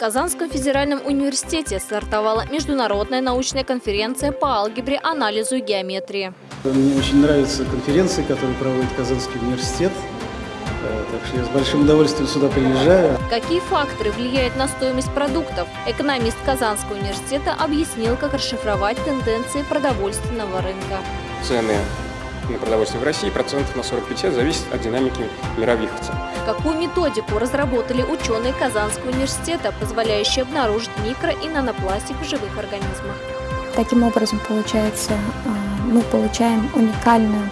Казанском федеральном университете стартовала международная научная конференция по алгебре, анализу и геометрии. Мне очень нравятся конференции, которые проводит Казанский университет. Э, так что я с большим удовольствием сюда приезжаю. Какие факторы влияют на стоимость продуктов? Экономист Казанского университета объяснил, как расшифровать тенденции продовольственного рынка. Цены на продовольствие в России процентов на 40-50 зависит от динамики мировых цен. Какую методику разработали ученые Казанского университета, позволяющие обнаружить микро- и нанопластик в живых организмах? Таким образом, получается, а, мы получаем уникальную,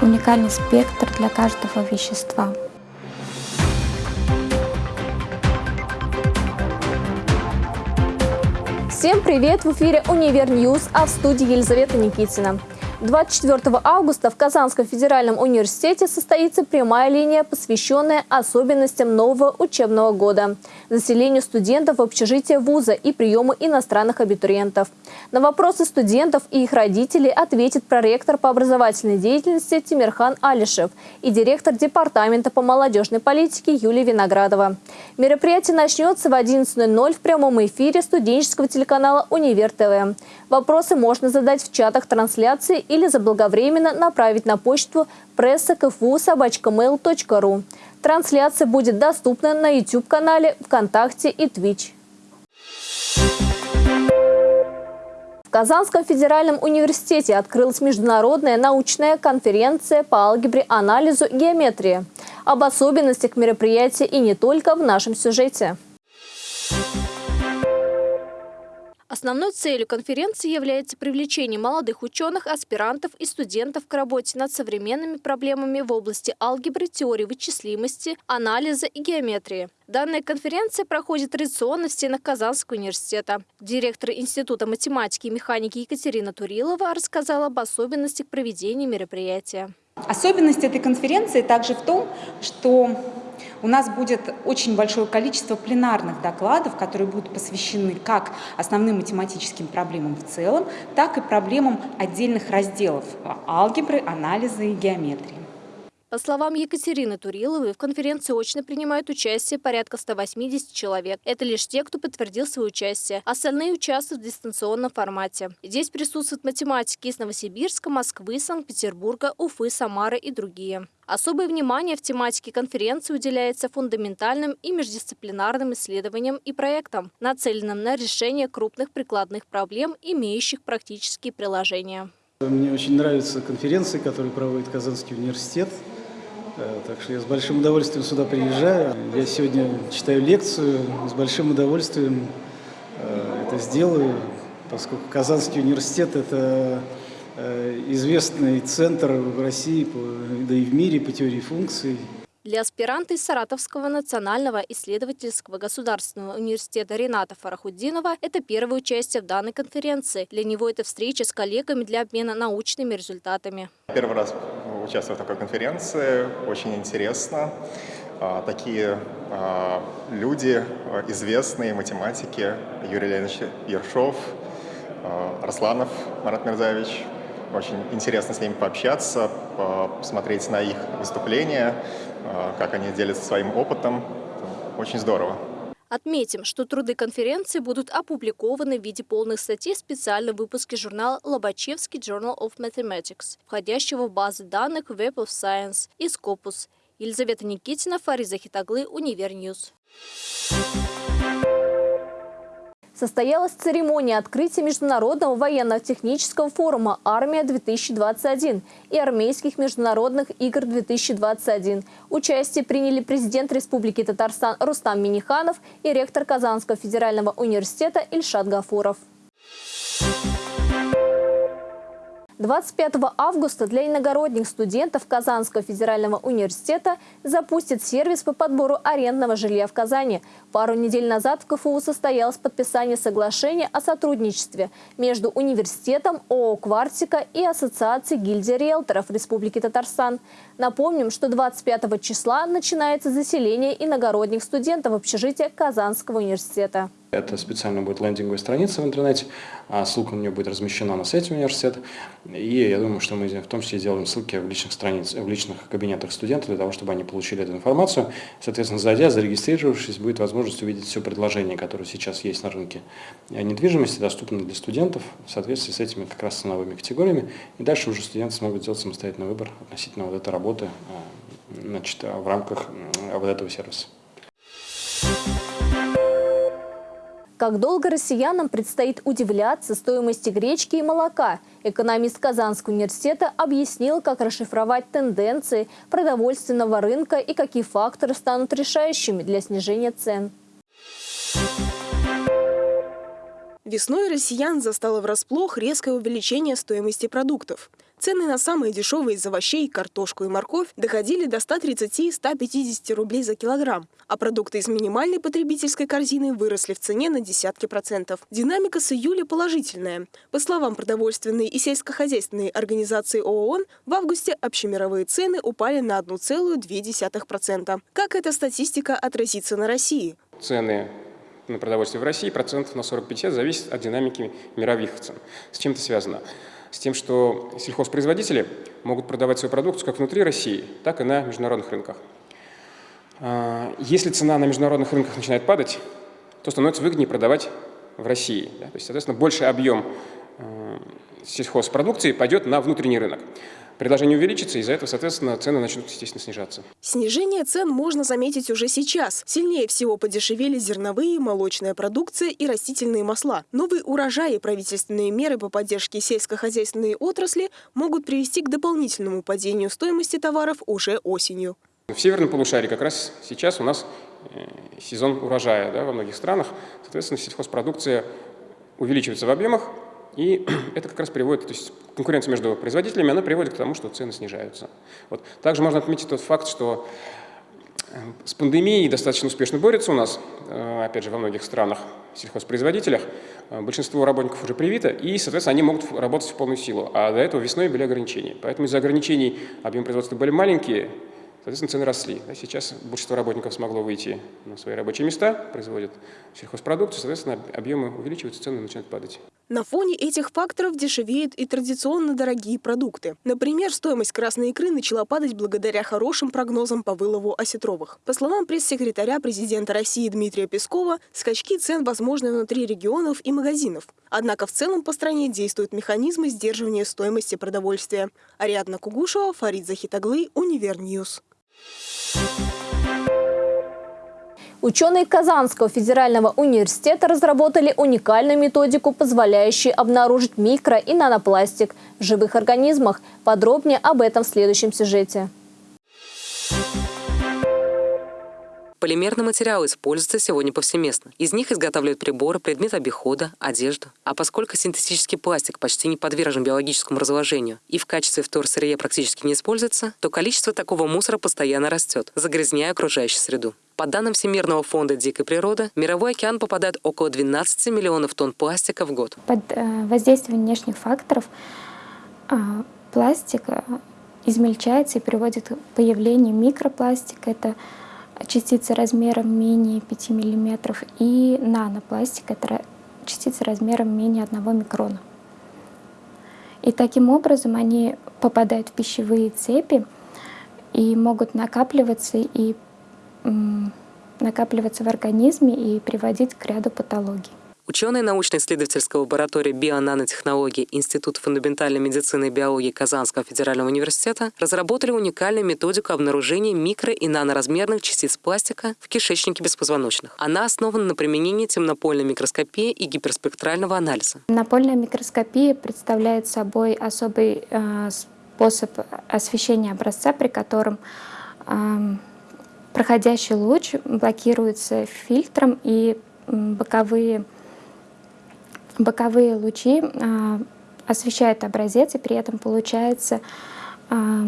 уникальный спектр для каждого вещества. Всем привет! В эфире «Univer News», а в студии Елизавета Никитина. 24 августа в Казанском федеральном университете состоится прямая линия, посвященная особенностям нового учебного года, заселению студентов в общежитие вуза и приему иностранных абитуриентов. На вопросы студентов и их родителей ответит проректор по образовательной деятельности Тимирхан Алишев и директор департамента по молодежной политике Юлия Виноградова. Мероприятие начнется в 11.00 в прямом эфире студенческого телеканала «Универ ТВ». Вопросы можно задать в чатах трансляции или заблаговременно направить на почту пресса КФУ. Трансляция будет доступна на YouTube-канале, ВКонтакте и Twitch. В Казанском федеральном университете открылась международная научная конференция по алгебре, анализу геометрии. Об особенностях мероприятия и не только в нашем сюжете. Основной целью конференции является привлечение молодых ученых, аспирантов и студентов к работе над современными проблемами в области алгебры, теории вычислимости, анализа и геометрии. Данная конференция проходит традиционно в стенах Казанского университета. Директор Института математики и механики Екатерина Турилова рассказала об особенностях проведения мероприятия. Особенность этой конференции также в том, что у нас будет очень большое количество пленарных докладов, которые будут посвящены как основным математическим проблемам в целом, так и проблемам отдельных разделов алгебры, анализа и геометрии. По словам Екатерины Туриловой, в конференции очно принимают участие порядка 180 человек. Это лишь те, кто подтвердил свое участие. Остальные участвуют в дистанционном формате. Здесь присутствуют математики из Новосибирска, Москвы, Санкт-Петербурга, Уфы, Самары и другие. Особое внимание в тематике конференции уделяется фундаментальным и междисциплинарным исследованиям и проектам, нацеленным на решение крупных прикладных проблем, имеющих практические приложения. Мне очень нравятся конференции, которые проводит Казанский университет. Так что я с большим удовольствием сюда приезжаю. Я сегодня читаю лекцию, с большим удовольствием э, это сделаю, поскольку Казанский университет – это э, известный центр в России, да и в мире по теории функций. Для аспиранта из Саратовского национального исследовательского государственного университета Рената Фарахуддинова это первое участие в данной конференции. Для него это встреча с коллегами для обмена научными результатами. Первый раз участвую в такой конференции, очень интересно. А, такие а, люди, а, известные математики, Юрий Леонидович Ершов, Росланов Марат Мирзаевич, очень интересно с ними пообщаться, посмотреть на их выступления, как они делятся своим опытом. Очень здорово. Отметим, что труды конференции будут опубликованы в виде полных статей в специальном выпуске журнала «Лобачевский Journal of Mathematics», входящего в базы данных Web of Science и Scopus. Елизавета Никитина, Фарид Захитаглы, Univer News. Состоялась церемония открытия Международного военно-технического форума «Армия-2021» и армейских международных игр-2021. Участие приняли президент Республики Татарстан Рустам Миниханов и ректор Казанского федерального университета Ильшат Гафуров. 25 августа для иногородних студентов Казанского федерального университета запустит сервис по подбору арендного жилья в Казани. Пару недель назад в КФУ состоялось подписание соглашения о сотрудничестве между университетом, ООО «Квартика» и Ассоциацией гильдии риэлторов Республики Татарстан. Напомним, что 25 числа начинается заселение иногородних студентов в общежитие Казанского университета. Это специально будет лендинговая страница в интернете, а ссылка на нее будет размещена на сайте университета. И я думаю, что мы в том числе сделаем ссылки в личных страницах, в личных кабинетах студентов для того, чтобы они получили эту информацию. Соответственно, зайдя, зарегистрировавшись, будет возможность увидеть все предложения, которые сейчас есть на рынке недвижимости, доступны для студентов в соответствии с этими как раз ценовыми категориями. И дальше уже студенты смогут сделать самостоятельный выбор относительно вот этой работы значит, в рамках вот этого сервиса. Как долго россиянам предстоит удивляться стоимости гречки и молока, экономист Казанского университета объяснил, как расшифровать тенденции продовольственного рынка и какие факторы станут решающими для снижения цен. Весной россиян застало врасплох резкое увеличение стоимости продуктов. Цены на самые дешевые из овощей, картошку и морковь доходили до 130-150 рублей за килограмм, а продукты из минимальной потребительской корзины выросли в цене на десятки процентов. Динамика с июля положительная. По словам продовольственной и сельскохозяйственной организации ООН, в августе общемировые цены упали на 1,2%. Как эта статистика отразится на России? Цены на продовольствие в России процентов на 40-50 зависит от динамики мировых цен. С чем это связано? С тем, что сельхозпроизводители могут продавать свою продукцию как внутри России, так и на международных рынках. А, если цена на международных рынках начинает падать, то становится выгоднее продавать в России. То есть, соответственно, больший объем а, сельхозпродукции пойдет на внутренний рынок предложение увеличится, из-за этого, соответственно, цены начнут, естественно, снижаться. Снижение цен можно заметить уже сейчас. Сильнее всего подешевели зерновые, молочная продукция и растительные масла. Новые урожаи и правительственные меры по поддержке сельскохозяйственной отрасли могут привести к дополнительному падению стоимости товаров уже осенью. В северном полушарии как раз сейчас у нас э, сезон урожая да, во многих странах. Соответственно, сельхозпродукция увеличивается в объемах, и это как раз приводит, то есть конкуренция между производителями, она приводит к тому, что цены снижаются. Вот. Также можно отметить тот факт, что э, с пандемией достаточно успешно борются у нас, э, опять же, во многих странах, сельхозпроизводителях. Э, большинство работников уже привито, и, соответственно, они могут работать в полную силу. А до этого весной были ограничения. Поэтому из-за ограничений объем производства были маленькие, Соответственно, цены росли. Сейчас большинство работников смогло выйти на свои рабочие места, производят сельхозпродукцию, соответственно, объемы увеличиваются, цены начинают падать. На фоне этих факторов дешевеют и традиционно дорогие продукты. Например, стоимость красной икры начала падать благодаря хорошим прогнозам по вылову осетровых. По словам пресс-секретаря президента России Дмитрия Пескова, скачки цен возможны внутри регионов и магазинов. Однако в целом по стране действуют механизмы сдерживания стоимости продовольствия. Ариадна Кугушева, Фарид Захитаглы, Univer News. Ученые Казанского федерального университета разработали уникальную методику, позволяющую обнаружить микро- и нанопластик в живых организмах. Подробнее об этом в следующем сюжете. Полимерные материалы используются сегодня повсеместно. Из них изготавливают приборы, предметы обихода, одежду. А поскольку синтетический пластик почти не подвержен биологическому разложению и в качестве вторсырья практически не используется, то количество такого мусора постоянно растет, загрязняя окружающую среду. По данным Всемирного фонда дикой природы, мировой океан попадает около 12 миллионов тонн пластика в год. Под э, воздействием внешних факторов а, пластик э, измельчается и приводит к появлению микропластика. Это частицы размером менее 5 мм, и нанопластик — это частицы размером менее 1 микрона. И таким образом они попадают в пищевые цепи и могут накапливаться и накапливаться в организме и приводить к ряду патологий. Ученые научно-исследовательской лаборатории бионанотехнологий Института фундаментальной медицины и биологии Казанского федерального университета разработали уникальную методику обнаружения микро- и наноразмерных частиц пластика в кишечнике беспозвоночных. Она основана на применении темнопольной микроскопии и гиперспектрального анализа. Темнопольная микроскопия представляет собой особый э, способ освещения образца, при котором э, проходящий луч блокируется фильтром и боковые боковые лучи а, освещают образец, и при этом получается а,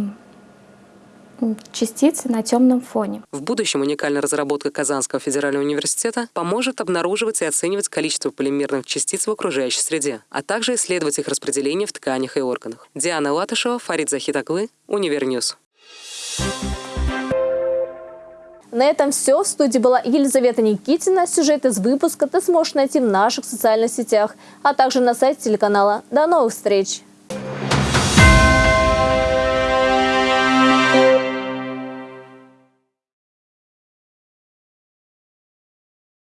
частицы на темном фоне. В будущем уникальная разработка Казанского федерального университета поможет обнаруживать и оценивать количество полимерных частиц в окружающей среде, а также исследовать их распределение в тканях и органах. Диана Латышева, Фарид Захитаглы, Univer News. На этом все. В студии была Елизавета Никитина. Сюжет из выпуска ты сможешь найти в наших социальных сетях, а также на сайте телеканала. До новых встреч!